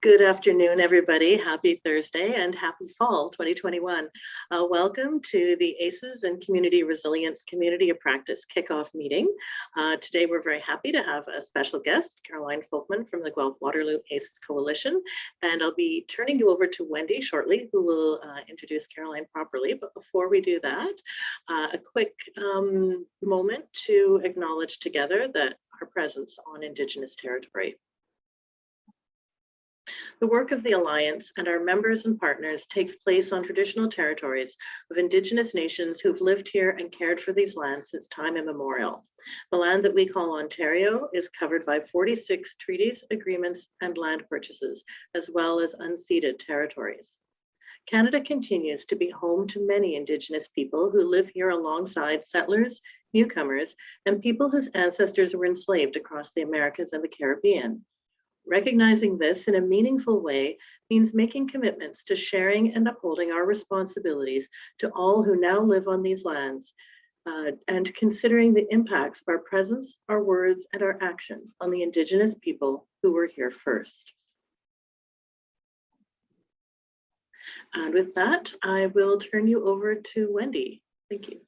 Good afternoon, everybody. Happy Thursday and happy fall 2021. Uh, welcome to the ACES and Community Resilience Community of Practice kickoff meeting. Uh, today, we're very happy to have a special guest, Caroline Folkman from the Guelph Waterloo ACES Coalition. And I'll be turning you over to Wendy shortly, who will uh, introduce Caroline properly. But before we do that, uh, a quick um, moment to acknowledge together that our presence on Indigenous territory. The work of the Alliance and our members and partners takes place on traditional territories of Indigenous nations who've lived here and cared for these lands since time immemorial. The land that we call Ontario is covered by 46 treaties, agreements, and land purchases, as well as unceded territories. Canada continues to be home to many Indigenous people who live here alongside settlers, newcomers, and people whose ancestors were enslaved across the Americas and the Caribbean. Recognizing this in a meaningful way means making commitments to sharing and upholding our responsibilities to all who now live on these lands uh, and considering the impacts of our presence, our words, and our actions on the Indigenous people who were here first. And with that, I will turn you over to Wendy. Thank you.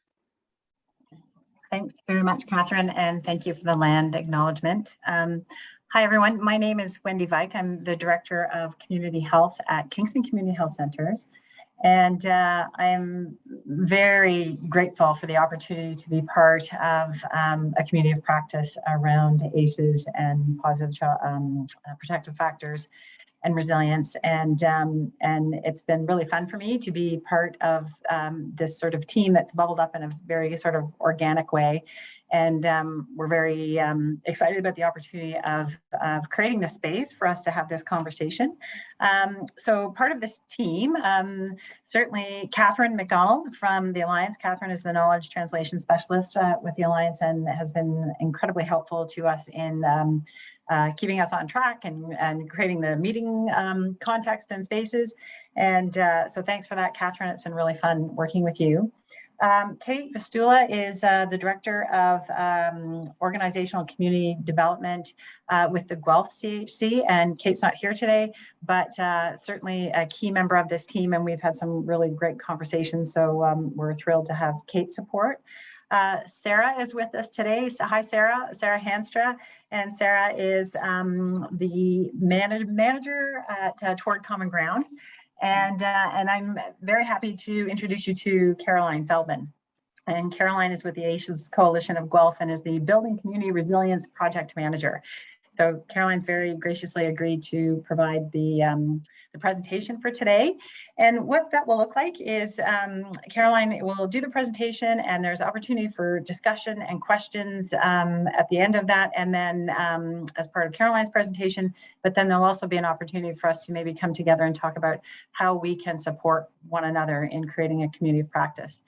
Thanks very much, Catherine, and thank you for the land acknowledgement. Um, Hi, everyone. My name is Wendy Vike. I'm the Director of Community Health at Kingston Community Health Centers. And uh, I am very grateful for the opportunity to be part of um, a community of practice around ACEs and positive um, protective factors and resilience. And, um, and it's been really fun for me to be part of um, this sort of team that's bubbled up in a very sort of organic way. And um, we're very um, excited about the opportunity of, of creating the space for us to have this conversation. Um, so part of this team, um, certainly Catherine McDonald from the Alliance. Catherine is the knowledge translation specialist uh, with the Alliance and has been incredibly helpful to us in uh, keeping us on track and, and creating the meeting um, context and spaces. And uh, so thanks for that, Catherine. It's been really fun working with you. Um, Kate Vistula is uh, the Director of um, Organizational Community Development uh, with the Guelph CHC, and Kate's not here today, but uh, certainly a key member of this team, and we've had some really great conversations, so um, we're thrilled to have Kate's support. Uh, Sarah is with us today. So, hi, Sarah. Sarah Hanstra. And Sarah is um, the manage manager at uh, Toward Common Ground. And, uh, and I'm very happy to introduce you to Caroline Feldman. And Caroline is with the ACES Coalition of Guelph and is the Building Community Resilience Project Manager. So Caroline's very graciously agreed to provide the, um, the presentation for today. And what that will look like is um, Caroline will do the presentation and there's opportunity for discussion and questions um, at the end of that. And then um, as part of Caroline's presentation, but then there'll also be an opportunity for us to maybe come together and talk about how we can support one another in creating a community of practice.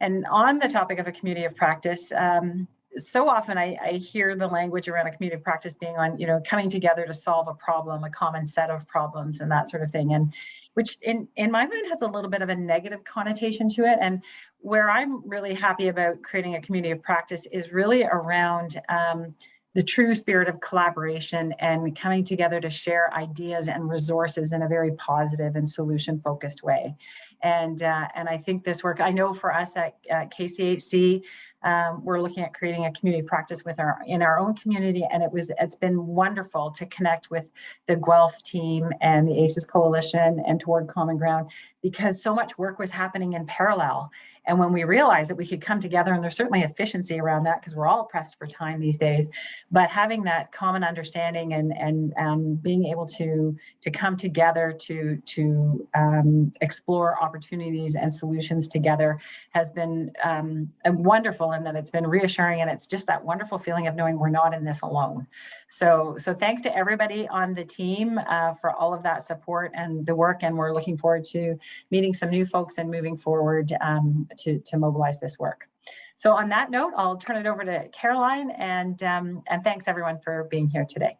And on the topic of a community of practice, um, so often I, I, hear the language around a community of practice being on, you know, coming together to solve a problem, a common set of problems and that sort of thing. And which in, in my mind has a little bit of a negative connotation to it. And where I'm really happy about creating a community of practice is really around um, the true spirit of collaboration and coming together to share ideas and resources in a very positive and solution focused way. And, uh, and I think this work, I know for us at, at KCHC, um, we're looking at creating a community practice with our in our own community, and it was it's been wonderful to connect with the Guelph team and the ACES Coalition and Toward Common Ground because so much work was happening in parallel. And when we realized that we could come together, and there's certainly efficiency around that because we're all pressed for time these days, but having that common understanding and and um, being able to to come together to to um, explore opportunities and solutions together has been um, wonderful and that it's been reassuring and it's just that wonderful feeling of knowing we're not in this alone. So, so thanks to everybody on the team uh, for all of that support and the work and we're looking forward to meeting some new folks and moving forward um, to, to mobilize this work. So on that note, I'll turn it over to Caroline and, um, and thanks everyone for being here today.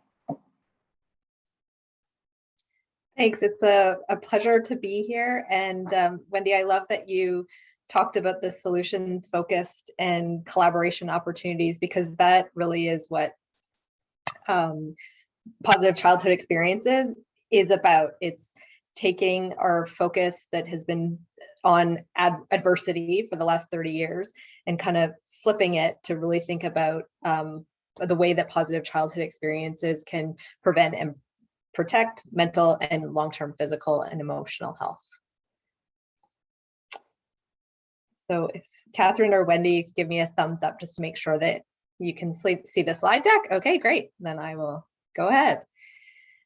Thanks. It's a, a pleasure to be here. And um, Wendy, I love that you talked about the solutions focused and collaboration opportunities because that really is what um, positive childhood experiences is about. It's taking our focus that has been on ad adversity for the last 30 years and kind of flipping it to really think about um, the way that positive childhood experiences can prevent and protect mental and long-term physical and emotional health. So if Catherine or Wendy could give me a thumbs up just to make sure that you can see the slide deck. Okay, great. Then I will go ahead.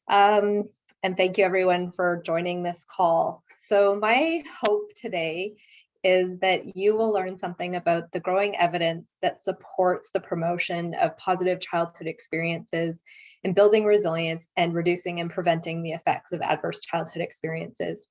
Um, and thank you everyone for joining this call. So my hope today is that you will learn something about the growing evidence that supports the promotion of positive childhood experiences in building resilience and reducing and preventing the effects of adverse childhood experiences.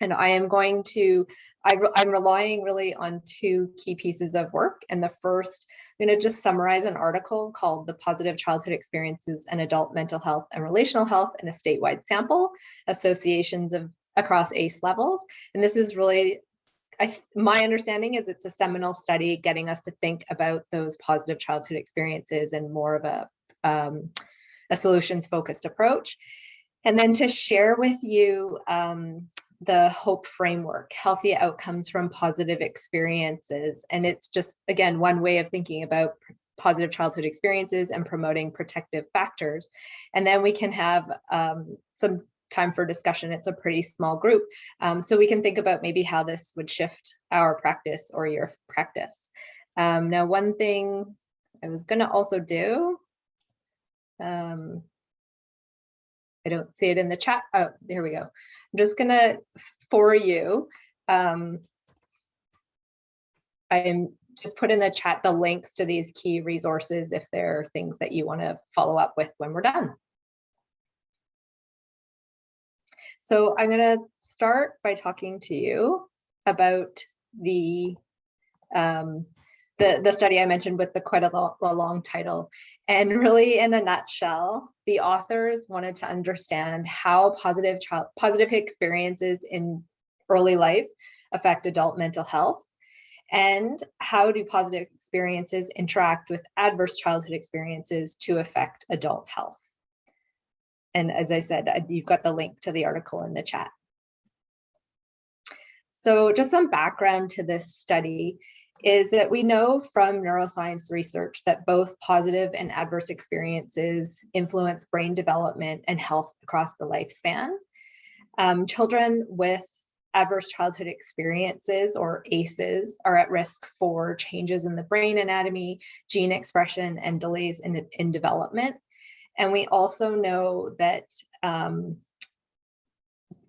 And I am going to, I, am relying really on two key pieces of work. And the first, I'm going to just summarize an article called The Positive Childhood Experiences and Adult Mental Health and Relational Health in a Statewide Sample, Associations of across ACE levels. And this is really, I, my understanding is it's a seminal study getting us to think about those positive childhood experiences and more of a, um, a solutions focused approach. And then to share with you um, the HOPE framework, healthy outcomes from positive experiences. And it's just, again, one way of thinking about positive childhood experiences and promoting protective factors. And then we can have um, some time for discussion. It's a pretty small group. Um, so we can think about maybe how this would shift our practice or your practice. Um, now, one thing I was gonna also do, um, I don't see it in the chat. Oh, there we go. I'm just gonna, for you, um, I'm just put in the chat the links to these key resources if there are things that you wanna follow up with when we're done. So I'm gonna start by talking to you about the um, the, the study I mentioned with the quite a, lo a long title. And really in a nutshell, the authors wanted to understand how positive child positive experiences in early life affect adult mental health and how do positive experiences interact with adverse childhood experiences to affect adult health. And as I said, you've got the link to the article in the chat. So just some background to this study is that we know from neuroscience research that both positive and adverse experiences influence brain development and health across the lifespan. Um, children with adverse childhood experiences or ACEs are at risk for changes in the brain anatomy, gene expression, and delays in, in development. And we also know that um,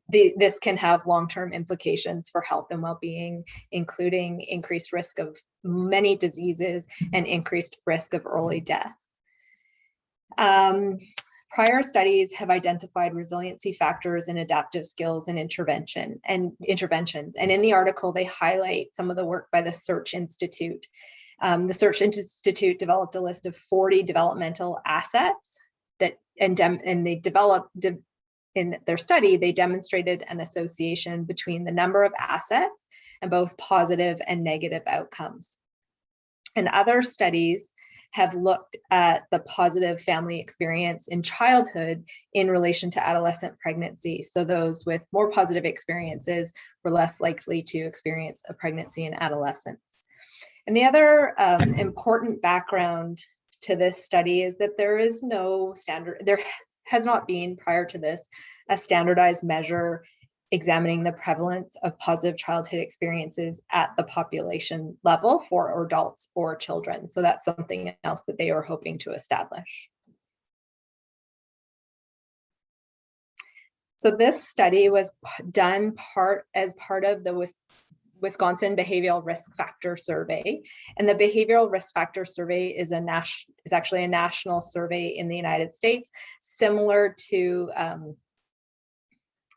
the, this can have long-term implications for health and well-being, including increased risk of many diseases and increased risk of early death. Um, prior studies have identified resiliency factors in adaptive skills and intervention and interventions. And in the article, they highlight some of the work by the Search Institute. Um, the Search Institute developed a list of 40 developmental assets and, and they developed de in their study, they demonstrated an association between the number of assets and both positive and negative outcomes. And other studies have looked at the positive family experience in childhood in relation to adolescent pregnancy. So those with more positive experiences were less likely to experience a pregnancy in adolescence. And the other um, important background to this study is that there is no standard, there has not been prior to this a standardized measure examining the prevalence of positive childhood experiences at the population level for adults or children. So that's something else that they are hoping to establish. So this study was done part as part of the Wisconsin Behavioral Risk Factor Survey. And the Behavioral Risk Factor Survey is a is actually a national survey in the United States, similar to um,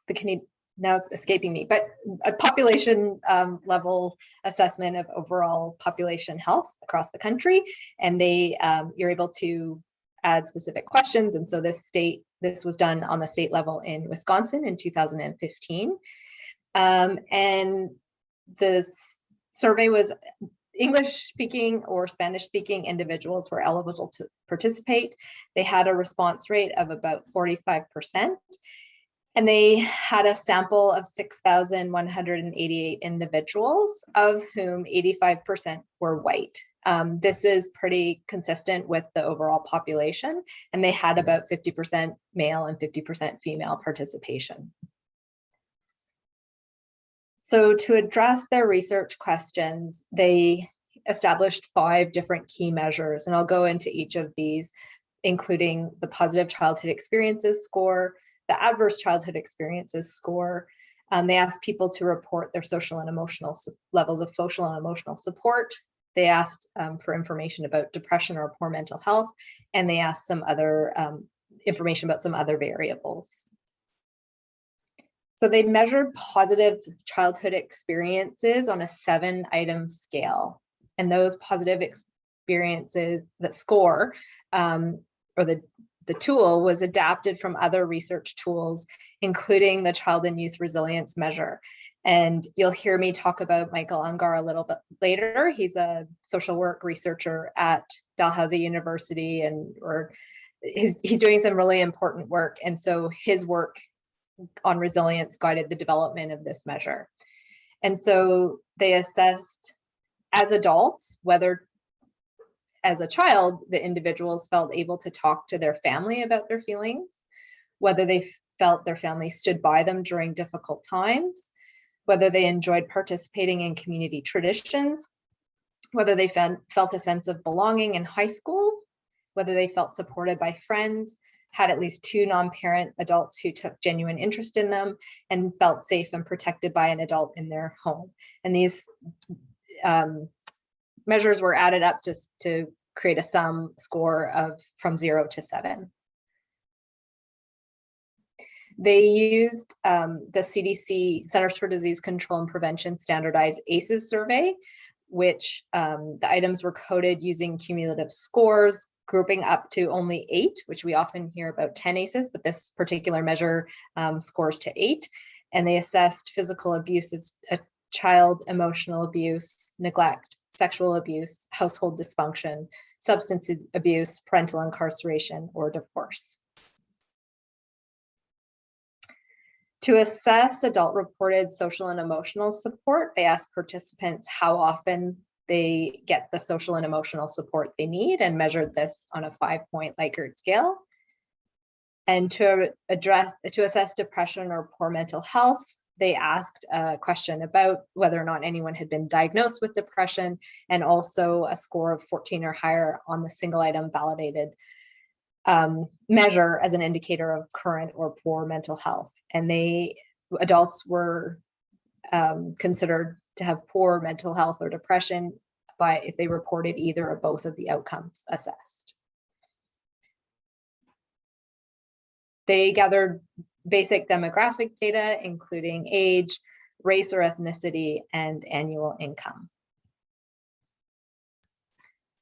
the Canadian now it's escaping me, but a population um, level assessment of overall population health across the country. And they, um, you're able to add specific questions. And so this state, this was done on the state level in Wisconsin in 2015. Um, and the survey was English speaking or Spanish speaking individuals were eligible to participate. They had a response rate of about 45%. And they had a sample of 6,188 individuals, of whom 85% were white. Um, this is pretty consistent with the overall population, and they had about 50% male and 50% female participation. So to address their research questions, they established five different key measures, and I'll go into each of these, including the positive childhood experiences score, the adverse childhood experiences score. Um, they asked people to report their social and emotional levels of social and emotional support. They asked um, for information about depression or poor mental health, and they asked some other um, information about some other variables. So they measured positive childhood experiences on a seven item scale. And those positive experiences, the score um, or the, the tool was adapted from other research tools, including the Child and Youth Resilience Measure. And you'll hear me talk about Michael Ungar a little bit later. He's a social work researcher at Dalhousie University and or he's, he's doing some really important work. And so his work on resilience guided the development of this measure. And so they assessed as adults, whether as a child, the individuals felt able to talk to their family about their feelings, whether they felt their family stood by them during difficult times, whether they enjoyed participating in community traditions, whether they felt a sense of belonging in high school, whether they felt supported by friends, had at least two non-parent adults who took genuine interest in them and felt safe and protected by an adult in their home. And these um, measures were added up just to create a sum score of from zero to seven. They used um, the CDC Centers for Disease Control and Prevention standardized ACEs survey, which um, the items were coded using cumulative scores, grouping up to only eight, which we often hear about 10 ACEs, but this particular measure um, scores to eight. And they assessed physical abuse as a child emotional abuse, neglect, sexual abuse, household dysfunction, substance abuse, parental incarceration, or divorce. To assess adult reported social and emotional support, they asked participants how often they get the social and emotional support they need and measured this on a five point Likert scale. And to address, to assess depression or poor mental health, they asked a question about whether or not anyone had been diagnosed with depression and also a score of 14 or higher on the single item validated um, measure as an indicator of current or poor mental health. And they, adults were um, considered to have poor mental health or depression by if they reported either or both of the outcomes assessed. They gathered basic demographic data, including age, race or ethnicity, and annual income.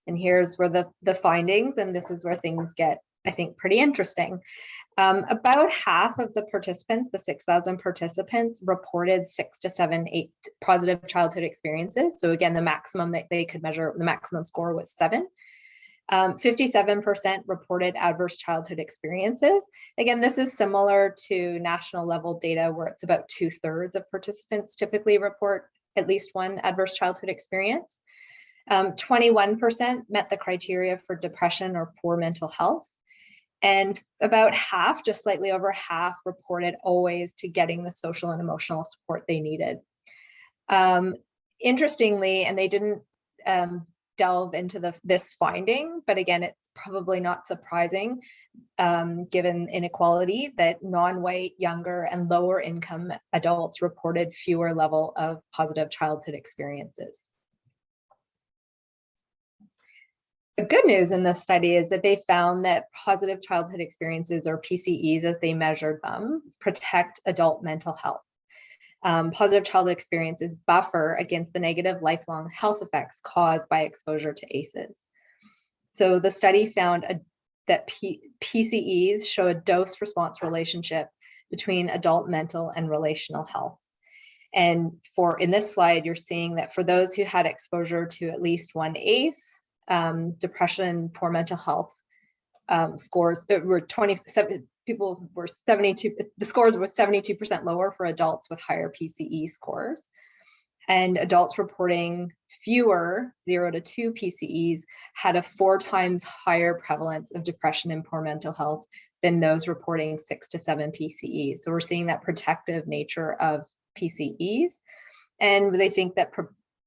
And here's where the, the findings, and this is where things get, I think, pretty interesting. Um, about half of the participants, the 6,000 participants, reported six to seven, eight positive childhood experiences. So again, the maximum that they could measure, the maximum score was seven. 57% um, reported adverse childhood experiences. Again, this is similar to national level data where it's about two thirds of participants typically report at least one adverse childhood experience. 21% um, met the criteria for depression or poor mental health. And about half, just slightly over half, reported always to getting the social and emotional support they needed. Um, interestingly, and they didn't um, delve into the, this finding, but again, it's probably not surprising um, given inequality that non-white, younger and lower income adults reported fewer level of positive childhood experiences. The good news in this study is that they found that positive childhood experiences or PCEs as they measured them protect adult mental health um, positive childhood experiences buffer against the negative lifelong health effects caused by exposure to ACEs. So the study found a, that P, PCEs show a dose response relationship between adult mental and relational health. And for in this slide, you're seeing that for those who had exposure to at least one ACE, um, depression, poor mental health um, scores were 20, people were 72, the scores were 72% lower for adults with higher PCE scores. And adults reporting fewer zero to two PCEs had a four times higher prevalence of depression and poor mental health than those reporting six to seven PCEs. So we're seeing that protective nature of PCEs. And they think that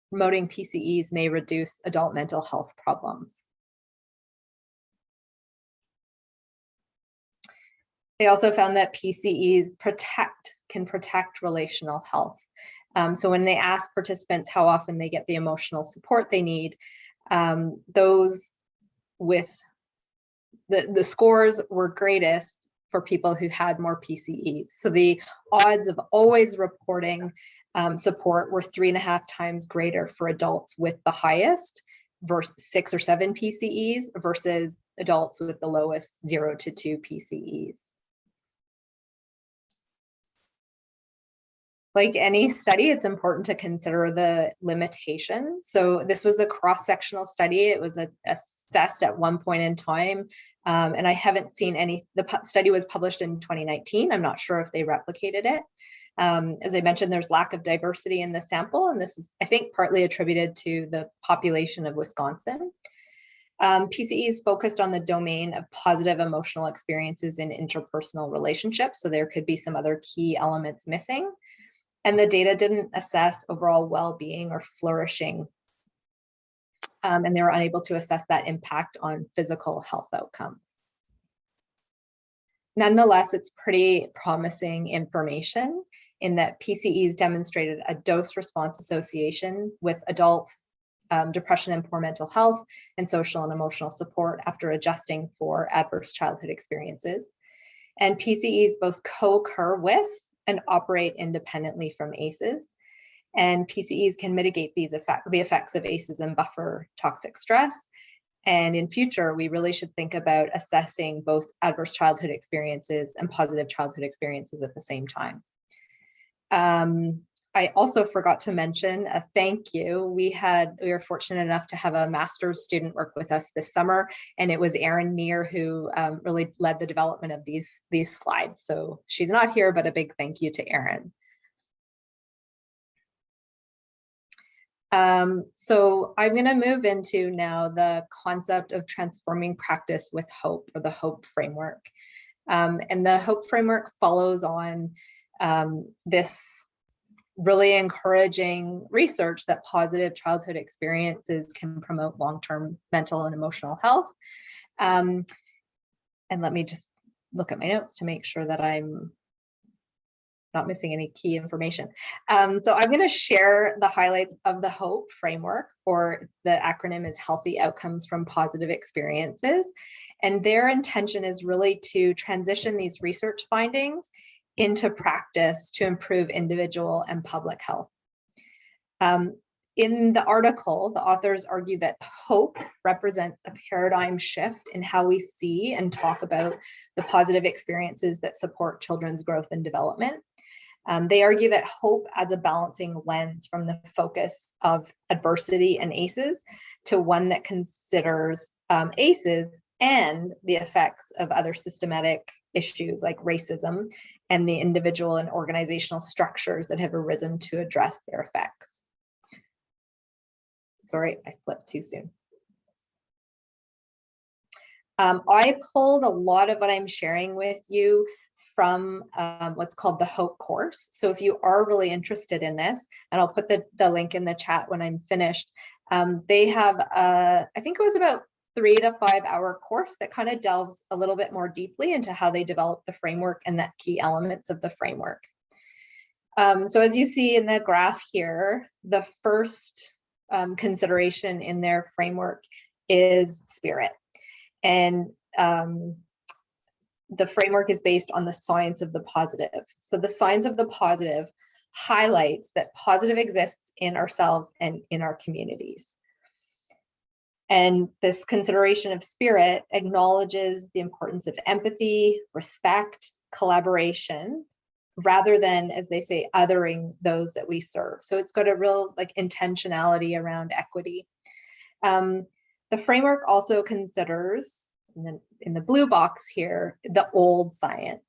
promoting PCEs may reduce adult mental health problems. They also found that PCEs protect, can protect relational health. Um, so when they ask participants how often they get the emotional support they need, um, those with the, the scores were greatest for people who had more PCEs. So the odds of always reporting um, support were three and a half times greater for adults with the highest versus six or seven PCEs versus adults with the lowest zero to two PCEs. Like any study, it's important to consider the limitations. So this was a cross-sectional study. It was a, assessed at one point in time. Um, and I haven't seen any, the study was published in 2019. I'm not sure if they replicated it. Um, as I mentioned, there's lack of diversity in the sample, and this is, I think, partly attributed to the population of Wisconsin. Um, PCEs focused on the domain of positive emotional experiences in interpersonal relationships, so there could be some other key elements missing and the data didn't assess overall well-being or flourishing. Um, and they were unable to assess that impact on physical health outcomes. Nonetheless, it's pretty promising information in that PCEs demonstrated a dose response association with adult um, depression and poor mental health and social and emotional support after adjusting for adverse childhood experiences. And PCEs both co-occur with and operate independently from ACEs. And PCEs can mitigate these effect, the effects of ACEs and buffer toxic stress. And in future, we really should think about assessing both adverse childhood experiences and positive childhood experiences at the same time. Um, I also forgot to mention a thank you. We had, we were fortunate enough to have a master's student work with us this summer, and it was Erin Neer who um, really led the development of these, these slides. So she's not here, but a big thank you to Erin. Um, so I'm going to move into now the concept of transforming practice with hope or the hope framework. Um, and the hope framework follows on um, this really encouraging research that positive childhood experiences can promote long-term mental and emotional health. Um, and let me just look at my notes to make sure that I'm not missing any key information. Um, so I'm going to share the highlights of the HOPE framework, or the acronym is Healthy Outcomes from Positive Experiences. And their intention is really to transition these research findings into practice to improve individual and public health. Um, in the article, the authors argue that hope represents a paradigm shift in how we see and talk about the positive experiences that support children's growth and development. Um, they argue that hope adds a balancing lens from the focus of adversity and ACEs to one that considers um, ACEs and the effects of other systematic issues like racism and the individual and organizational structures that have arisen to address their effects. Sorry, I flipped too soon. Um, I pulled a lot of what I'm sharing with you from um, what's called the HOPE course. So if you are really interested in this, and I'll put the, the link in the chat when I'm finished, um, they have, uh, I think it was about three to five hour course that kind of delves a little bit more deeply into how they develop the framework and the key elements of the framework. Um, so as you see in the graph here, the first um, consideration in their framework is spirit. And um, the framework is based on the science of the positive. So the science of the positive highlights that positive exists in ourselves and in our communities. And this consideration of spirit acknowledges the importance of empathy, respect, collaboration, rather than, as they say, othering those that we serve. So it's got a real like intentionality around equity. Um, the framework also considers And then in the blue box here, the old science.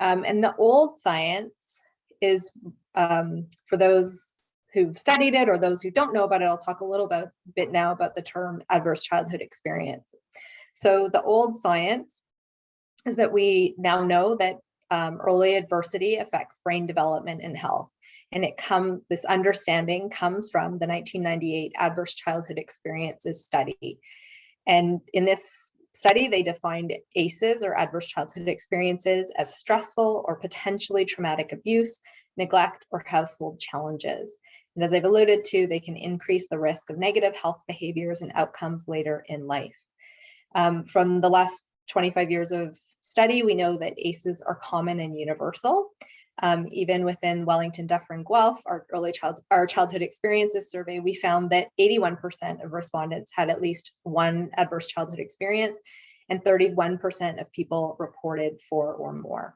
Um, and the old science is um, for those who've studied it or those who don't know about it, I'll talk a little bit, bit now about the term adverse childhood experience. So the old science is that we now know that um, early adversity affects brain development and health. And it comes, this understanding comes from the 1998 Adverse Childhood Experiences Study. And in this study, they defined ACEs or adverse childhood experiences as stressful or potentially traumatic abuse, neglect, or household challenges. And as I've alluded to, they can increase the risk of negative health behaviors and outcomes later in life. Um, from the last 25 years of study, we know that ACEs are common and universal. Um, even within Wellington, Dufferin, Guelph, our early child, our childhood experiences survey, we found that 81% of respondents had at least one adverse childhood experience and 31% of people reported four or more.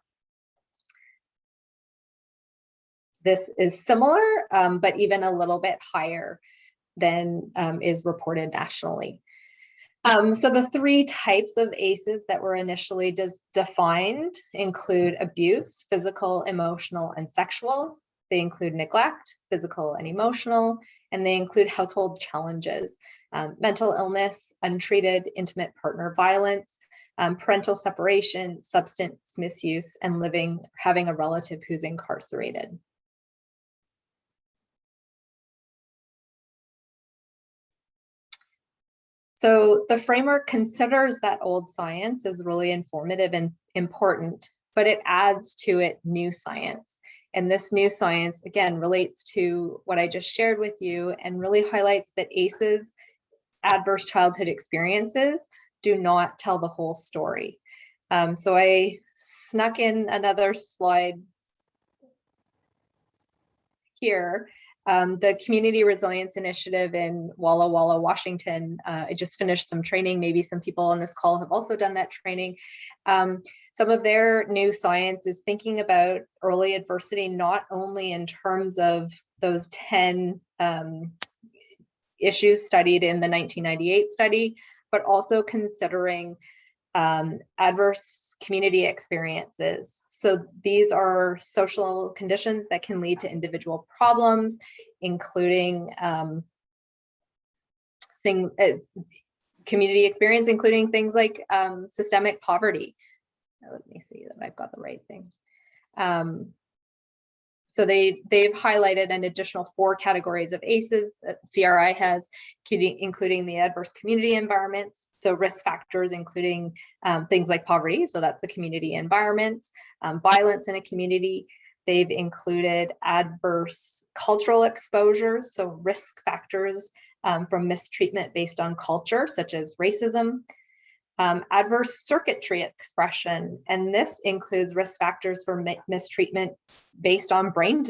This is similar, um, but even a little bit higher than um, is reported nationally. Um, so the three types of ACEs that were initially defined include abuse, physical, emotional, and sexual. They include neglect, physical and emotional, and they include household challenges, um, mental illness, untreated intimate partner violence, um, parental separation, substance misuse, and living, having a relative who's incarcerated. So the framework considers that old science is really informative and important, but it adds to it new science. And this new science, again, relates to what I just shared with you and really highlights that ACEs, adverse childhood experiences, do not tell the whole story. Um, so I snuck in another slide here um, the Community Resilience Initiative in Walla Walla, Washington. Uh, I just finished some training. Maybe some people on this call have also done that training. Um, some of their new science is thinking about early adversity, not only in terms of those 10 um, issues studied in the 1998 study, but also considering um, adverse community experiences. So these are social conditions that can lead to individual problems, including um, thing, uh, community experience, including things like um, systemic poverty. Let me see that I've got the right thing. Um, so they, they've highlighted an additional four categories of ACEs that CRI has, including the adverse community environments. So risk factors, including um, things like poverty. So that's the community environments, um, violence in a community. They've included adverse cultural exposures. So risk factors um, from mistreatment based on culture, such as racism, um, adverse circuitry expression, and this includes risk factors for mistreatment based on brain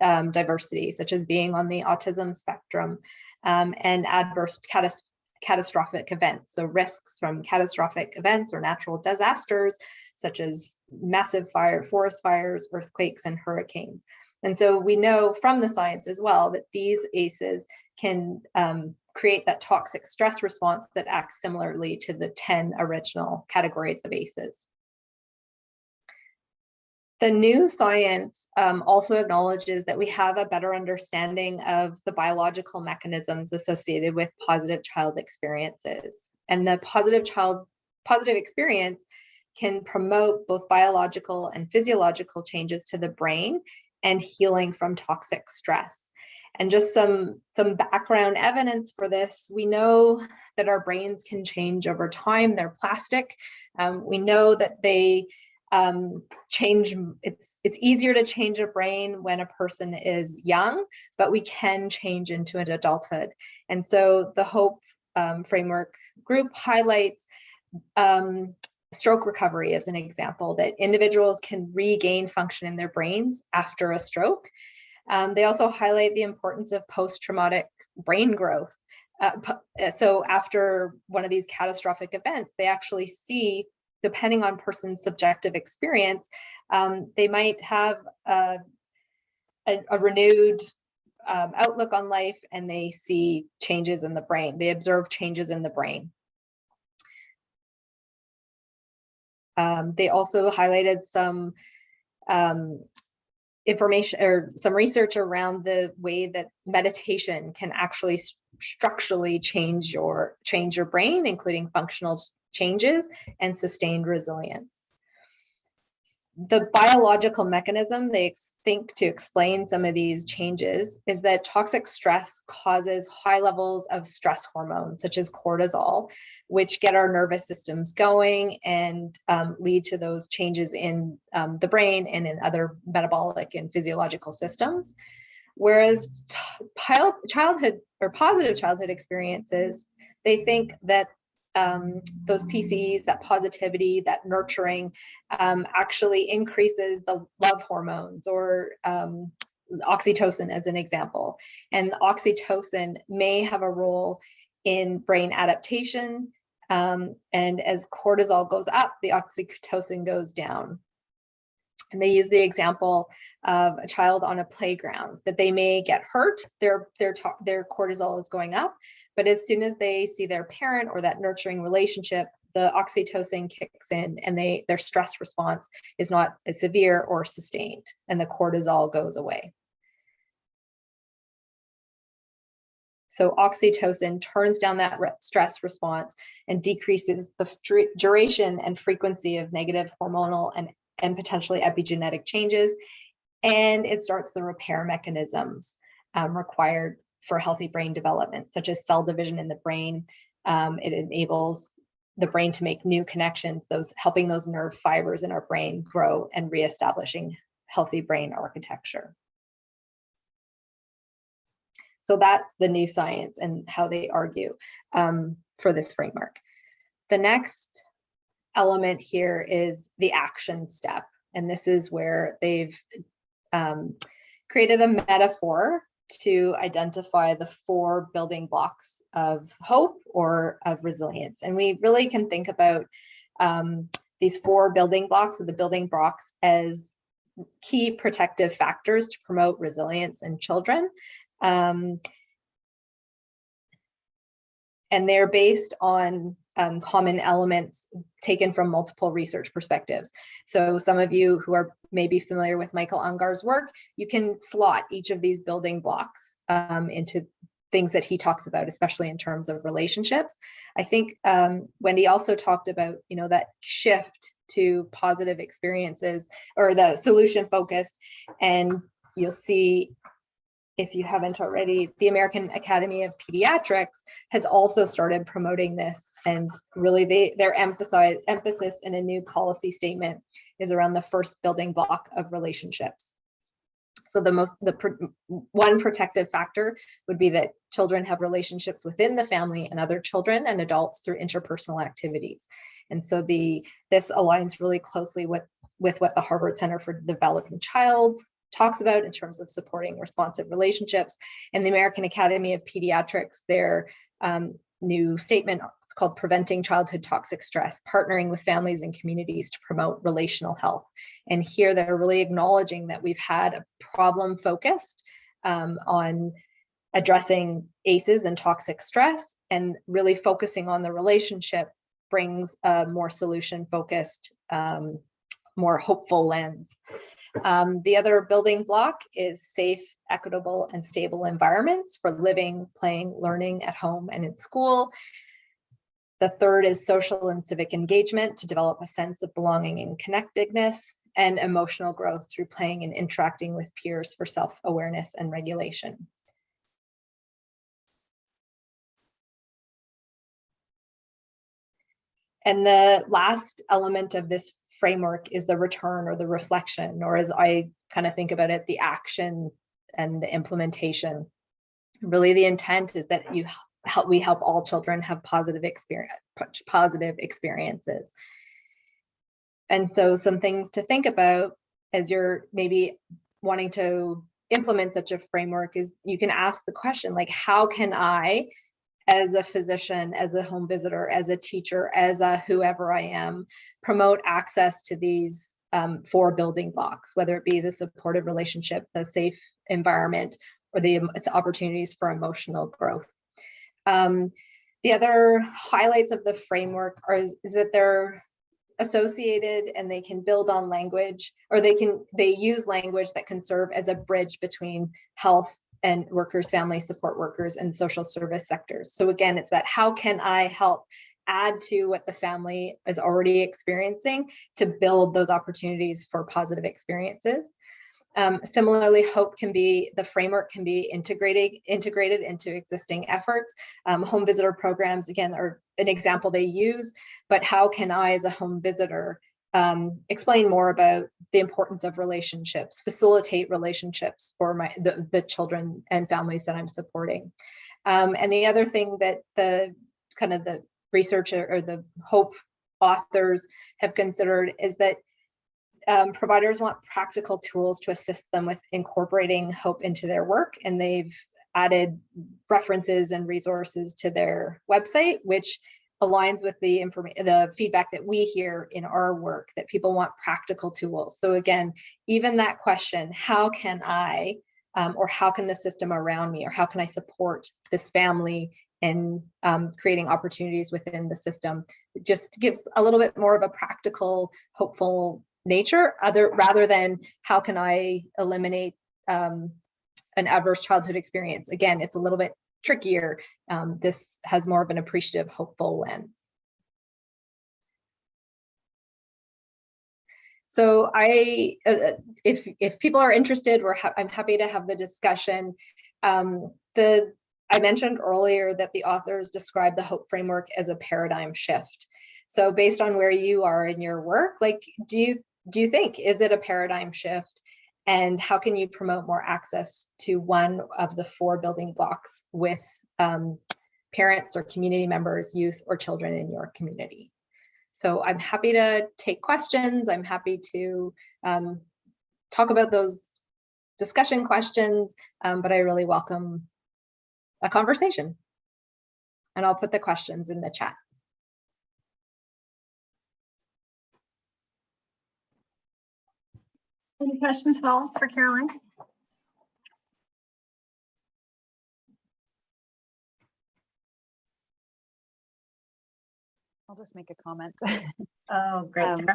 um, diversity, such as being on the autism spectrum, um, and adverse catas catastrophic events, so risks from catastrophic events or natural disasters, such as massive fire, forest fires, earthquakes, and hurricanes. And so we know from the science as well that these ACEs can um, create that toxic stress response that acts similarly to the 10 original categories of ACEs. The new science um, also acknowledges that we have a better understanding of the biological mechanisms associated with positive child experiences. And the positive child positive experience can promote both biological and physiological changes to the brain and healing from toxic stress. And just some, some background evidence for this, we know that our brains can change over time. They're plastic. Um, we know that they um, change, it's, it's easier to change a brain when a person is young, but we can change into an adulthood. And so the HOPE um, framework group highlights um, stroke recovery as an example, that individuals can regain function in their brains after a stroke. Um, they also highlight the importance of post-traumatic brain growth. Uh, uh, so after one of these catastrophic events, they actually see, depending on person's subjective experience, um, they might have a, a, a renewed um, outlook on life and they see changes in the brain. They observe changes in the brain. Um, they also highlighted some um, information or some research around the way that meditation can actually s- structurally change your change your brain, including functional changes and sustained resilience the biological mechanism they think to explain some of these changes is that toxic stress causes high levels of stress hormones such as cortisol which get our nervous systems going and um, lead to those changes in um, the brain and in other metabolic and physiological systems. Whereas childhood or positive childhood experiences they think that um, those PCs, that positivity, that nurturing, um, actually increases the love hormones or um, oxytocin as an example. And oxytocin may have a role in brain adaptation. Um, and as cortisol goes up, the oxytocin goes down. And they use the example of a child on a playground that they may get hurt, their, their, their cortisol is going up, but as soon as they see their parent or that nurturing relationship, the oxytocin kicks in and they their stress response is not as severe or sustained and the cortisol goes away. So oxytocin turns down that stress response and decreases the duration and frequency of negative hormonal and, and potentially epigenetic changes. And it starts the repair mechanisms um, required for healthy brain development, such as cell division in the brain. Um, it enables the brain to make new connections, those helping those nerve fibers in our brain grow and reestablishing healthy brain architecture. So that's the new science and how they argue um, for this framework. The next element here is the action step. And this is where they've um, created a metaphor to identify the four building blocks of hope or of resilience. And we really can think about um, these four building blocks of the building blocks as key protective factors to promote resilience in children. Um, and they're based on um, common elements taken from multiple research perspectives. So some of you who are maybe familiar with Michael Ungar's work, you can slot each of these building blocks um, into things that he talks about, especially in terms of relationships. I think um, Wendy also talked about, you know, that shift to positive experiences or the solution focused. And you'll see if you haven't already, the American Academy of Pediatrics has also started promoting this and really they their emphasis in a new policy statement is around the first building block of relationships. So the most the one protective factor would be that children have relationships within the family and other children and adults through interpersonal activities. And so the this aligns really closely with with what the Harvard Center for Developing Child talks about in terms of supporting responsive relationships. And the American Academy of Pediatrics, their um, new statement, it's called Preventing Childhood Toxic Stress, partnering with families and communities to promote relational health. And here they're really acknowledging that we've had a problem focused um, on addressing ACEs and toxic stress and really focusing on the relationship brings a more solution focused, um, more hopeful lens. Um, the other building block is safe, equitable, and stable environments for living, playing, learning at home and in school. The third is social and civic engagement to develop a sense of belonging and connectedness and emotional growth through playing and interacting with peers for self-awareness and regulation. And the last element of this framework is the return or the reflection, or as I kind of think about it, the action and the implementation. Really, the intent is that you help we help all children have positive experience, positive experiences. And so some things to think about as you're maybe wanting to implement such a framework is you can ask the question like, how can I as a physician, as a home visitor, as a teacher, as a whoever I am, promote access to these um, four building blocks, whether it be the supportive relationship, the safe environment, or the its opportunities for emotional growth. Um, the other highlights of the framework are is, is that they're associated and they can build on language or they can they use language that can serve as a bridge between health and workers family support workers and social service sectors so again it's that how can i help add to what the family is already experiencing to build those opportunities for positive experiences um, similarly, hope can be, the framework can be integrated, integrated into existing efforts. Um, home visitor programs, again, are an example they use, but how can I as a home visitor um, explain more about the importance of relationships, facilitate relationships for my the, the children and families that I'm supporting. Um, and the other thing that the kind of the researcher or the hope authors have considered is that um, providers want practical tools to assist them with incorporating hope into their work and they've added references and resources to their website which aligns with the information the feedback that we hear in our work that people want practical tools so again even that question how can i um, or how can the system around me or how can i support this family in um, creating opportunities within the system it just gives a little bit more of a practical hopeful nature other rather than how can I eliminate um, an adverse childhood experience. Again, it's a little bit trickier. Um, this has more of an appreciative, hopeful lens. So I, uh, uh, if if people are interested, we're ha I'm happy to have the discussion. Um, the I mentioned earlier that the authors describe the hope framework as a paradigm shift. So based on where you are in your work, like, do you do you think? Is it a paradigm shift? And how can you promote more access to one of the four building blocks with um, parents or community members, youth or children in your community? So I'm happy to take questions. I'm happy to um, talk about those discussion questions, um, but I really welcome a conversation. And I'll put the questions in the chat. Any questions, at all for Caroline? I'll just make a comment. Oh, great. Um,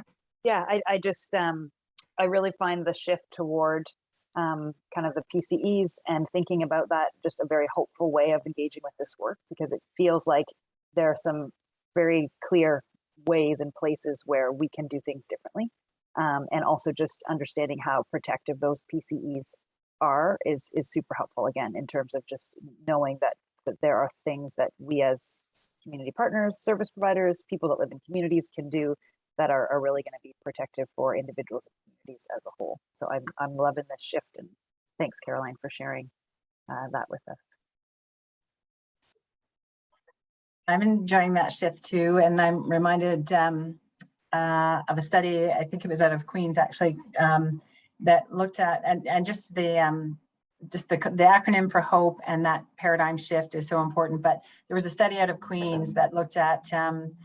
yeah, I, I just, um, I really find the shift toward um, kind of the PCEs and thinking about that just a very hopeful way of engaging with this work because it feels like there are some very clear ways and places where we can do things differently. Um, and also just understanding how protective those PCEs are is is super helpful again in terms of just knowing that that there are things that we as community partners, service providers, people that live in communities can do that are, are really going to be protective for individuals and communities as a whole. So I'm, I'm loving this shift and thanks Caroline for sharing uh, that with us. I'm enjoying that shift too, and I'm reminded um, uh, of a study, I think it was out of Queens actually, um, that looked at, and, and just the, um, just the, the acronym for HOPE and that paradigm shift is so important. But there was a study out of Queens that looked at um,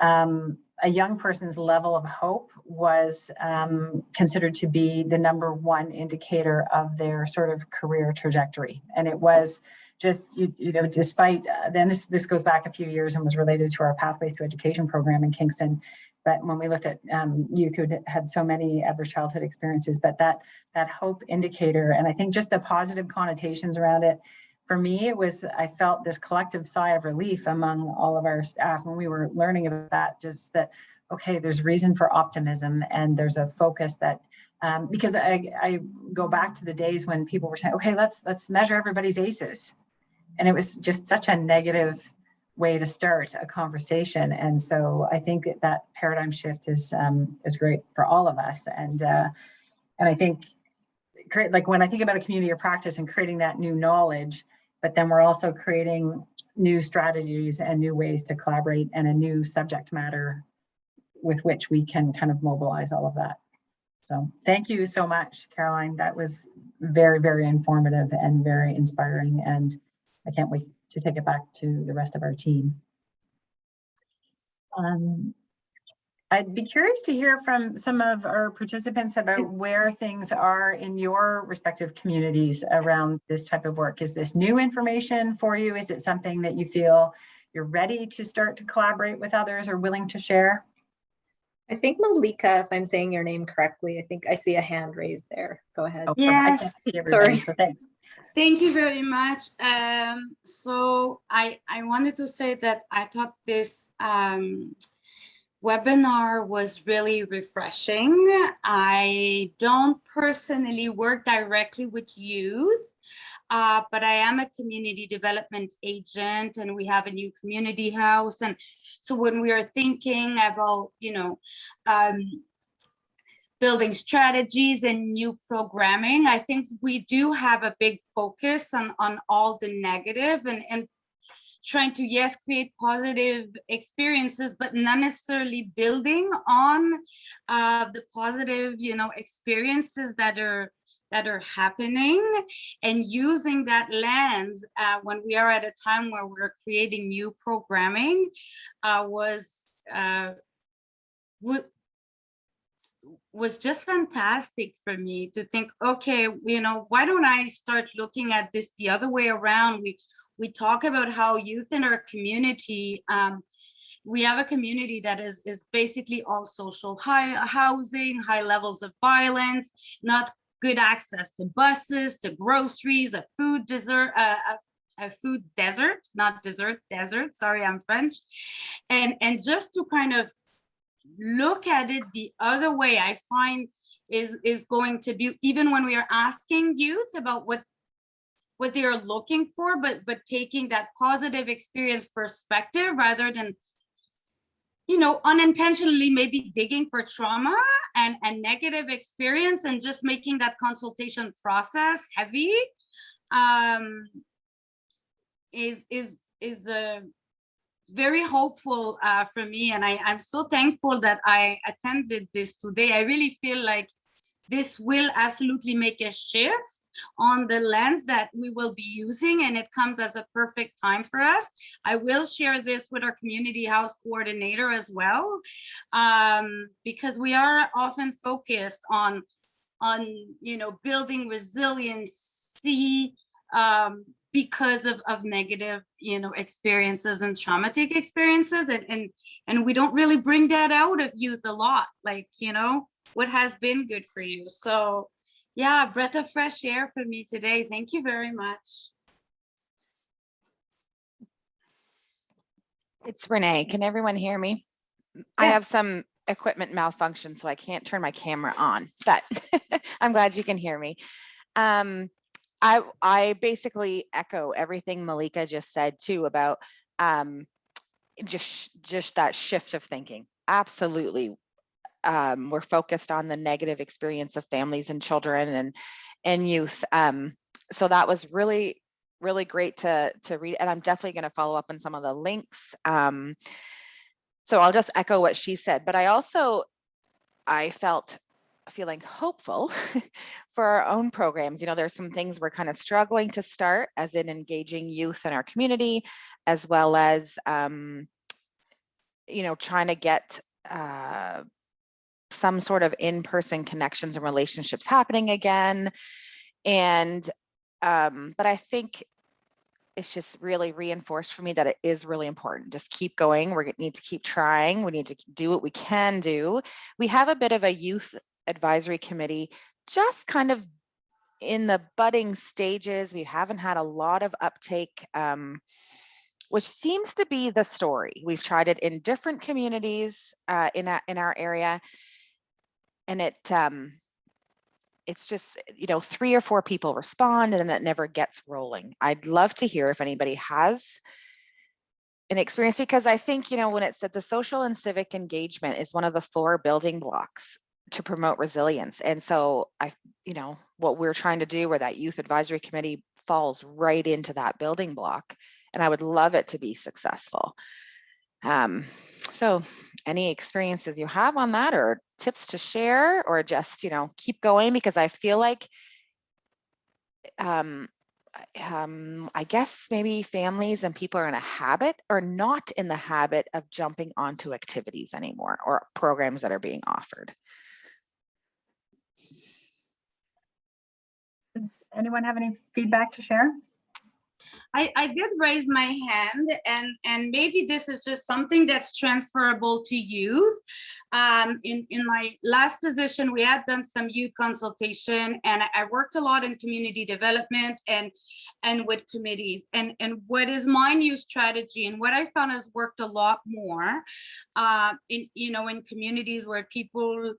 um, a young person's level of hope was um, considered to be the number one indicator of their sort of career trajectory. And it was just, you, you know, despite, uh, then this, this goes back a few years and was related to our Pathways to Education program in Kingston. But when we looked at um, youth who had so many adverse childhood experiences, but that that hope indicator, and I think just the positive connotations around it, for me, it was, I felt this collective sigh of relief among all of our staff when we were learning about that, just that, okay, there's reason for optimism and there's a focus that, um, because I, I go back to the days when people were saying, okay, let's, let's measure everybody's ACEs. And it was just such a negative way to start a conversation. And so I think that, that paradigm shift is um, is great for all of us. And uh, and I think create like when I think about a community of practice and creating that new knowledge, but then we're also creating new strategies and new ways to collaborate and a new subject matter with which we can kind of mobilize all of that. So thank you so much, Caroline. That was very, very informative and very inspiring. And I can't wait to take it back to the rest of our team. Um, I'd be curious to hear from some of our participants about where things are in your respective communities around this type of work. Is this new information for you? Is it something that you feel you're ready to start to collaborate with others or willing to share? I think Malika, if I'm saying your name correctly, I think I see a hand raised there. Go ahead. Oh, perfect. I can't Yes. Sorry. so Thanks. Thank you very much. Um, so I, I wanted to say that I thought this um, webinar was really refreshing. I don't personally work directly with youth, uh, but I am a community development agent and we have a new community house. And so when we are thinking about, you know, um, building strategies and new programming. I think we do have a big focus on, on all the negative and, and trying to, yes, create positive experiences, but not necessarily building on uh, the positive, you know, experiences that are that are happening and using that lens uh, when we are at a time where we're creating new programming uh, was uh, was just fantastic for me to think, okay, you know, why don't I start looking at this the other way around? We we talk about how youth in our community, um, we have a community that is is basically all social high housing, high levels of violence, not good access to buses, to groceries, a food desert, uh, a, a food desert, not dessert, desert. Sorry, I'm French, and and just to kind of look at it the other way i find is is going to be even when we are asking youth about what what they are looking for but but taking that positive experience perspective rather than you know unintentionally maybe digging for trauma and and negative experience and just making that consultation process heavy um is is is a very hopeful uh, for me and I, I'm so thankful that I attended this today. I really feel like this will absolutely make a shift on the lens that we will be using and it comes as a perfect time for us. I will share this with our community house coordinator as well um, because we are often focused on, on you know, building resiliency um, because of, of negative, you know, experiences and traumatic experiences. And, and, and we don't really bring that out of youth a lot, like, you know, what has been good for you. So yeah, breath of fresh air for me today. Thank you very much. It's Renee. Can everyone hear me? I have some equipment malfunction, so I can't turn my camera on, but I'm glad you can hear me. Um, I, I basically echo everything Malika just said too about um, just, just that shift of thinking. Absolutely. Um, we're focused on the negative experience of families and children and, and youth. Um, so that was really, really great to, to read. And I'm definitely going to follow up on some of the links. Um, so I'll just echo what she said, but I also, I felt feeling hopeful for our own programs. You know, there's some things we're kind of struggling to start as in engaging youth in our community, as well as, um, you know, trying to get uh, some sort of in-person connections and relationships happening again. And, um, but I think it's just really reinforced for me that it is really important. Just keep going. We need to keep trying. We need to do what we can do. We have a bit of a youth advisory committee, just kind of in the budding stages. We haven't had a lot of uptake, um, which seems to be the story. We've tried it in different communities uh, in, our, in our area. And it, um, it's just, you know, three or four people respond and then it never gets rolling. I'd love to hear if anybody has an experience because I think, you know, when it said the social and civic engagement is one of the four building blocks to promote resilience. And so I, you know, what we're trying to do where that youth advisory committee falls right into that building block. And I would love it to be successful. Um, so any experiences you have on that or tips to share or just, you know, keep going because I feel like um, um, I guess maybe families and people are in a habit or not in the habit of jumping onto activities anymore or programs that are being offered. Does anyone have any feedback to share? I, I did raise my hand and, and maybe this is just something that's transferable to youth. Um, in, in my last position, we had done some youth consultation and I- worked a lot in community development and, and with committees. And, and what is my new strategy and what I found has worked a lot more uh, in, you know, in communities where people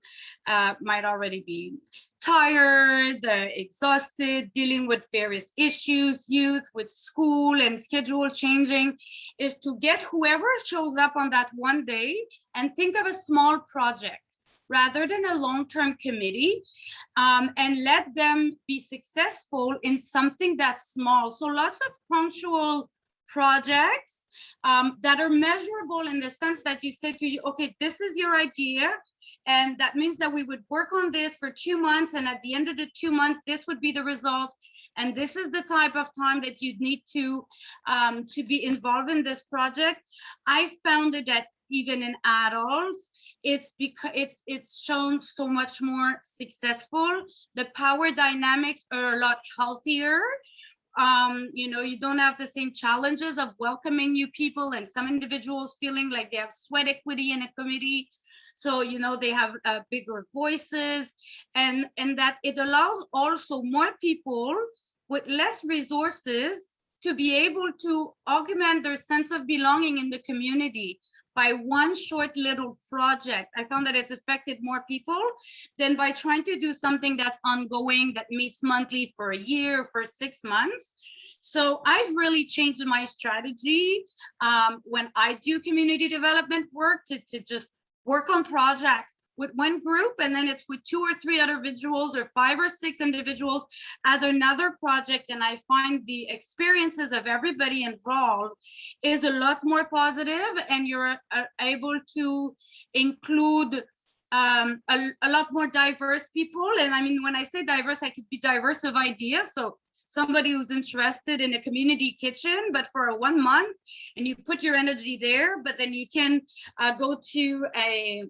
uh, might already be tired, exhausted, dealing with various issues, youth with school and schedule changing, is to get whoever shows up on that one day and think of a small project rather than a long-term committee um, and let them be successful in something that's small. So lots of punctual projects um, that are measurable in the sense that you say to you, okay, this is your idea. And that means that we would work on this for two months. And at the end of the two months, this would be the result. And this is the type of time that you'd need to, um, to be involved in this project. I found that even in adults, it's because it's it's shown so much more successful. The power dynamics are a lot healthier um you know you don't have the same challenges of welcoming new people and some individuals feeling like they have sweat equity in a committee so you know they have uh, bigger voices and and that it allows also more people with less resources to be able to augment their sense of belonging in the community by one short little project. I found that it's affected more people than by trying to do something that's ongoing that meets monthly for a year, for six months. So I've really changed my strategy um, when I do community development work to, to just work on projects with one group and then it's with two or three other individuals or five or six individuals at another project and I find the experiences of everybody involved is a lot more positive and you're uh, able to include um, a, a lot more diverse people. And I mean, when I say diverse, I could be diverse of ideas. So somebody who's interested in a community kitchen, but for a one month and you put your energy there, but then you can uh, go to a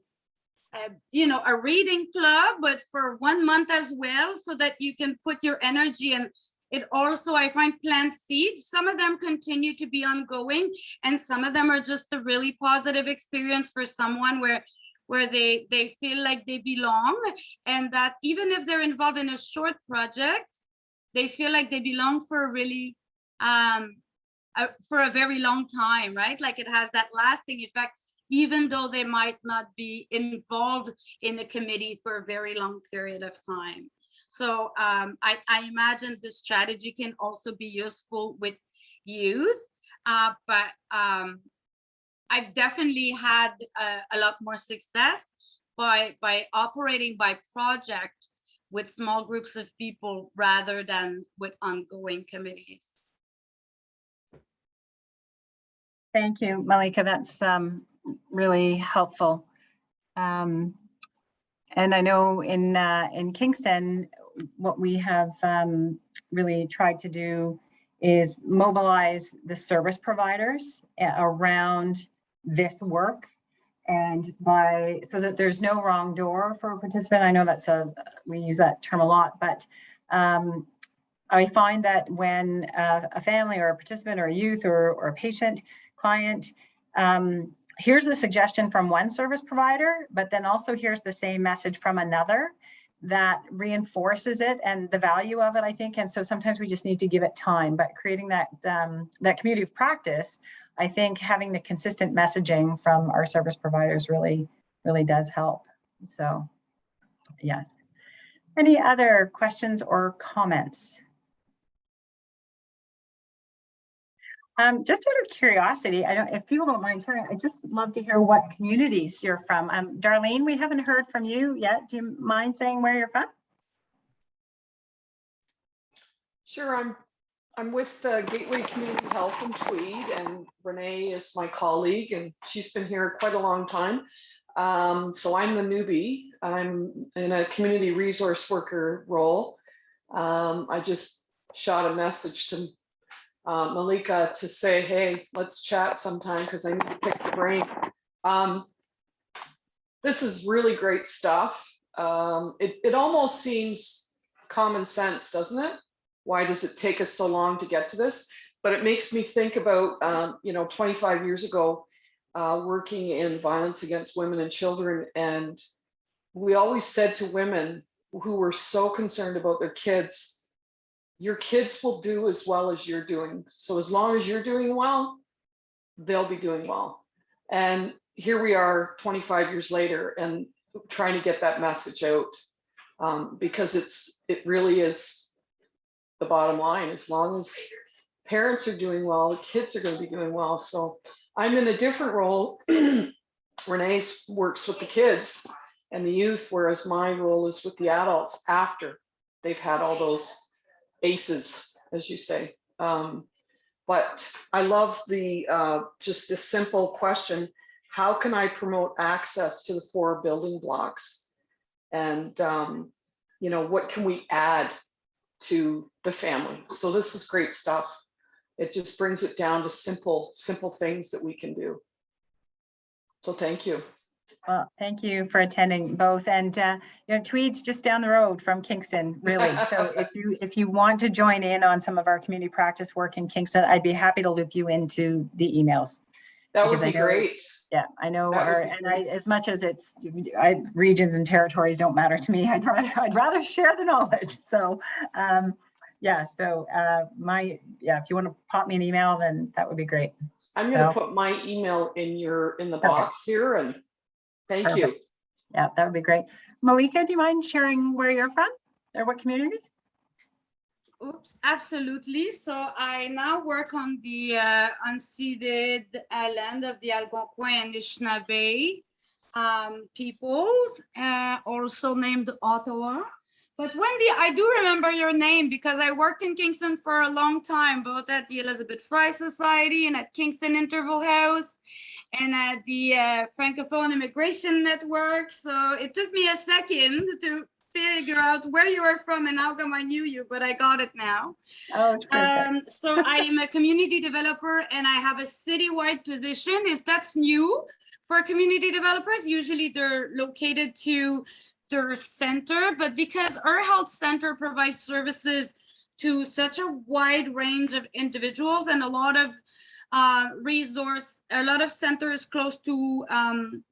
uh, you know, a reading club, but for one month as well, so that you can put your energy and it also, I find plant seeds, some of them continue to be ongoing and some of them are just a really positive experience for someone where where they they feel like they belong and that even if they're involved in a short project, they feel like they belong for a really um, uh, for a very long time, right? Like it has that lasting effect even though they might not be involved in the committee for a very long period of time. So um, I, I, imagine this strategy can also be useful with youth, uh, but um, I've definitely had a, a lot more success by, by operating by project with small groups of people rather than with ongoing committees. Thank you, Malika. That's um, really helpful. Um, and I know in uh, in Kingston, what we have um, really tried to do is mobilize the service providers around this work and by so that there's no wrong door for a participant. I know that's a we use that term a lot, but um, I find that when a family or a participant or a youth or, or a patient client um, here's a suggestion from one service provider, but then also here's the same message from another that reinforces it and the value of it, I think. And so sometimes we just need to give it time, but creating that, um, that community of practice, I think having the consistent messaging from our service providers really, really does help. So yes. Any other questions or comments? Um, just out of curiosity, I don't, if people don't mind hearing, I just love to hear what communities you're from. Um, Darlene, we haven't heard from you yet. Do you mind saying where you're from? Sure, I'm I'm with the Gateway Community Health in Tweed, and Renee is my colleague, and she's been here quite a long time. Um, so I'm the newbie. I'm in a community resource worker role. Um, I just shot a message to uh, Malika to say, hey, let's chat sometime because I need to pick the brain. Um, this is really great stuff. Um, it, it almost seems common sense, doesn't it? Why does it take us so long to get to this? but it makes me think about, um, you know, 25 years ago, uh, working in violence against women and children. And we always said to women who were so concerned about their kids, your kids will do as well as you're doing. So as long as you're doing well, they'll be doing well. And here we are 25 years later and trying to get that message out um, because it's it really is the bottom line. As long as parents are doing well, the kids are going to be doing well. So I'm in a different role. Renee works with the kids and the youth, whereas my role is with the adults after they've had all those aces, as you say. Um, but I love the uh, just a simple question how can I promote access to the four building blocks? And, um, you know, what can we add to the family? So this is great stuff. It just brings it down to simple, simple things that we can do. So thank you. Well, thank you for attending both. And, uh, you know, Tweed's just down the road from Kingston, really. So if you, if you want to join in on some of our community practice work in Kingston, I'd be happy to loop you into the emails. That would be know- great. Yeah, I know, our and I, as much as it's, I, regions and territories don't matter to me, I'd rather, I'd rather share the knowledge. So, um, yeah, so, uh, my, yeah, if you want to pop me an email, then that would be great. I'm gonna So- put my email in your, in the Perfect. box here and thank you. Yeah, that would be great. Malika, do you mind sharing where you're from or what community? Oops, absolutely. So I now work on the uh, unceded uh, land of the Algonquin and Anishinaabe um, people, uh, also named Ottawa. But Wendy, I do remember your name because I worked in Kingston for a long time, both at the Elizabeth Fry Society and at Kingston Interval House and at the uh, Francophone Immigration Network. So it took me a second to figure out where you are from and how come I knew you, but I got it now. Oh. Um, so I am a community developer and I have a citywide position. Is that's new for community developers? Usually they're located to their center, but because our health center provides services to such a wide range of individuals and a lot of uh, resource, a lot of centers close to um,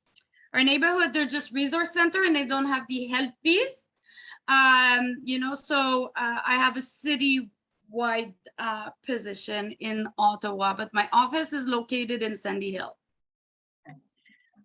our neighborhood, they're just resource center and they don't have the health piece. Um, you know, so uh, I have a city wide uh, position in Ottawa, but my office is located in Sandy Hill.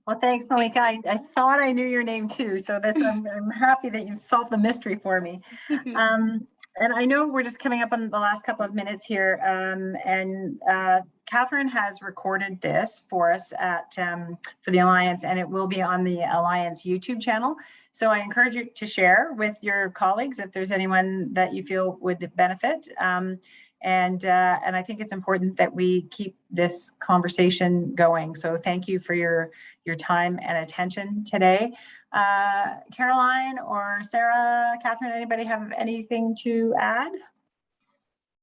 Well, thanks, Malika. I, I thought I knew your name too, so this, I'm, I'm happy that you've solved the mystery for me. Um, and I know we're just coming up on the last couple of minutes here, um, and uh, Catherine has recorded this for us at um, for the Alliance, and it will be on the Alliance YouTube channel. So I encourage you to share with your colleagues if there's anyone that you feel would benefit. Um, and uh, and I think it's important that we keep this conversation going. So thank you for your your time and attention today. Uh, Caroline or Sarah, Catherine, anybody have anything to add?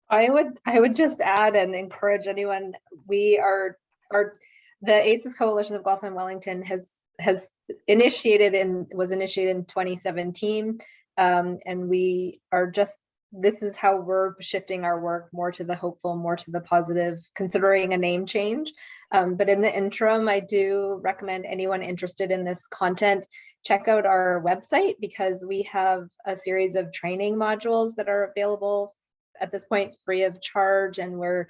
I would, I would just add and encourage anyone, we are, are, the ACES Coalition of Guelph and Wellington has, has initiated and was initiated in 2017. Um, and we are just, this is how we're shifting our work more to the hopeful, more to the positive, considering a name change. Um, but in the interim, I do recommend anyone interested in this content, check out our website because we have a series of training modules that are available at this point free of charge and we're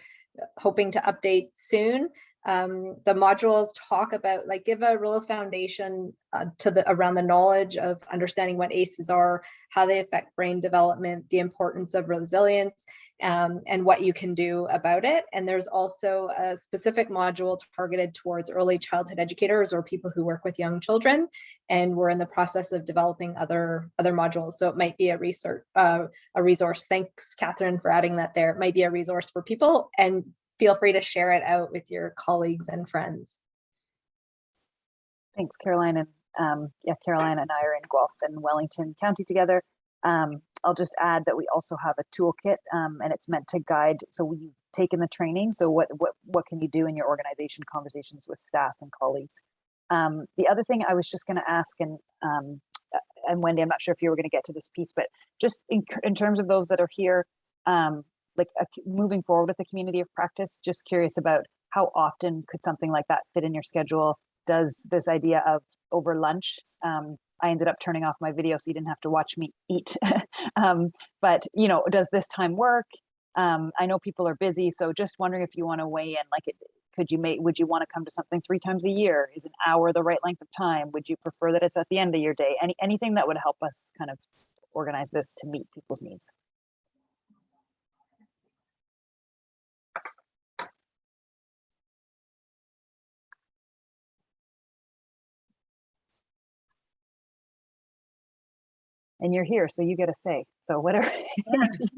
hoping to update soon. Um, the modules talk about like give a real foundation uh, to the around the knowledge of understanding what ACEs are, how they affect brain development, the importance of resilience, um, and what you can do about it. And there's also a specific module targeted towards early childhood educators or people who work with young children. And we're in the process of developing other other modules. So it might be a research uh, a resource. Thanks, Catherine, for adding that there. It might be a resource for people and feel free to share it out with your colleagues and friends. Thanks, Caroline. And um, yeah, Caroline and I are in Guelph and Wellington County together. Um, I'll just add that we also have a toolkit um, and it's meant to guide. So we've taken the training. So what, what, what can you do in your organization conversations with staff and colleagues? Um, the other thing I was just going to ask, and um, and Wendy, I'm not sure if you were going to get to this piece, but just in, in terms of those that are here, um, like c- moving forward with the community of practice, just curious about how often could something like that fit in your schedule? Does this idea of over lunch, um, I ended up turning off my video so you didn't have to watch me eat. um, but you know, does this time work? Um, I know people are busy, so just wondering if you want to weigh in. Like, it, could you make? Would you want to come to something three times a year? Is an hour the right length of time? Would you prefer that it's at the end of your day? Any anything that would help us kind of organize this to meet people's needs. And you're here, so you get a say. So whatever,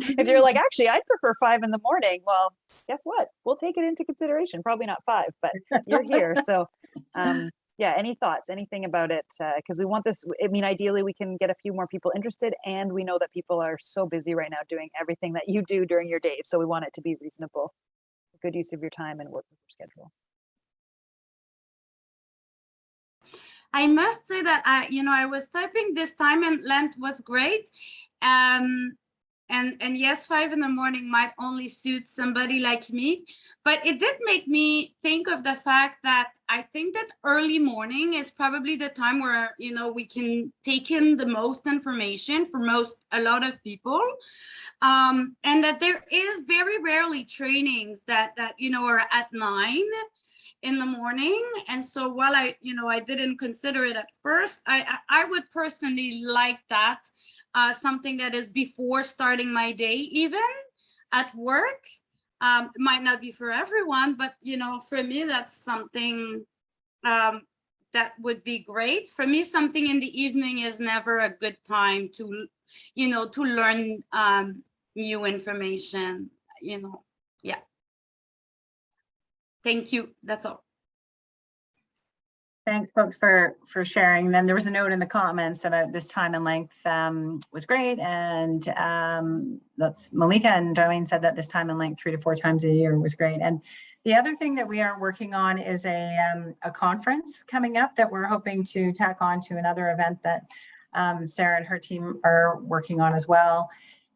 if you're like, actually, I'd prefer five in the morning. Well, guess what? We'll take it into consideration. Probably not five, but you're here. So, um, yeah. Any thoughts? Anything about it? Because we want this. I mean, ideally, we can get a few more people interested, and we know that people are so busy right now doing everything that you do during your day. So we want it to be reasonable, good use of your time, and work with your schedule. I must say that I, you know, I was typing this time and length was great. Um, and, and yes, five in the morning might only suit somebody like me, but it did make me think of the fact that I think that early morning is probably the time where, you know, we can take in the most information for most, a lot of people. Um, and that there is very rarely trainings that, that, you know, are at nine in the morning. And so while I, you know, I didn't consider it at first, I, I would personally like that, uh, something that is before starting my day even at work. Um, it might not be for everyone, but you know, for me, that's something um, that would be great. For me, something in the evening is never a good time to, you know, to learn um, new information, you know. Thank you. That's all. Thanks, folks, for, for sharing. Then there was a note in the comments about this time and length um, was great. And um, that's Malika and Darlene said that this time and length three to four times a year was great. And the other thing that we are working on is a, um, a conference coming up that we're hoping to tack on to another event that um, Sarah and her team are working on as well.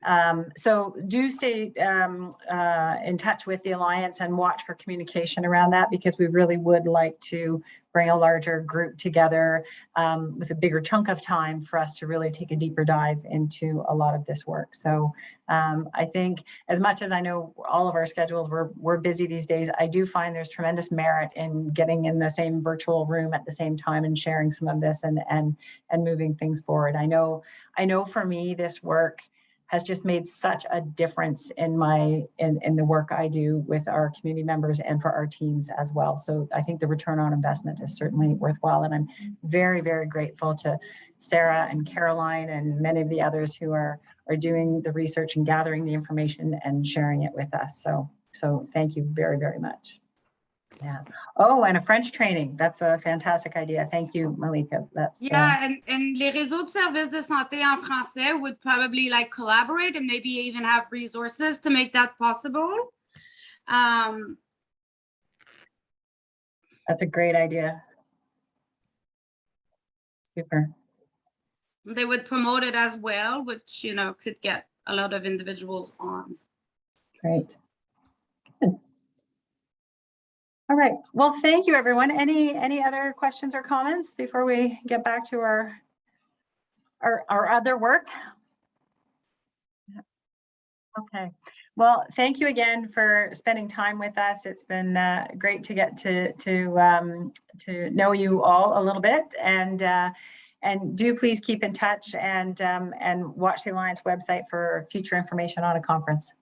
Um, so do stay um, uh, in touch with the Alliance and watch for communication around that because we really would like to bring a larger group together um, with a bigger chunk of time for us to really take a deeper dive into a lot of this work. So um, I think as much as I know all of our schedules, we're, we're busy these days, I do find there's tremendous merit in getting in the same virtual room at the same time and sharing some of this and, and, and moving things forward. I know, I know for me, this work has just made such a difference in my in, in the work I do with our community members and for our teams as well. So I think the return on investment is certainly worthwhile. And I'm very, very grateful to Sarah and Caroline and many of the others who are are doing the research and gathering the information and sharing it with us. So so thank you very, very much. Yeah. Oh, and a French training. That's a fantastic idea. Thank you, Malika. That's uh, Yeah, and, and les réseaux de services de santé en français would probably like collaborate and maybe even have resources to make that possible. Um, that's a great idea. Super. they would promote it as well, which, you know, could get a lot of individuals on. Great. Good. All right. Well, thank you, everyone. Any any other questions or comments before we get back to our our, our other work? Okay. Well, thank you again for spending time with us. It's been uh, great to get to to um, to know you all a little bit, and uh, and do please keep in touch and um, and watch the Alliance website for future information on a conference.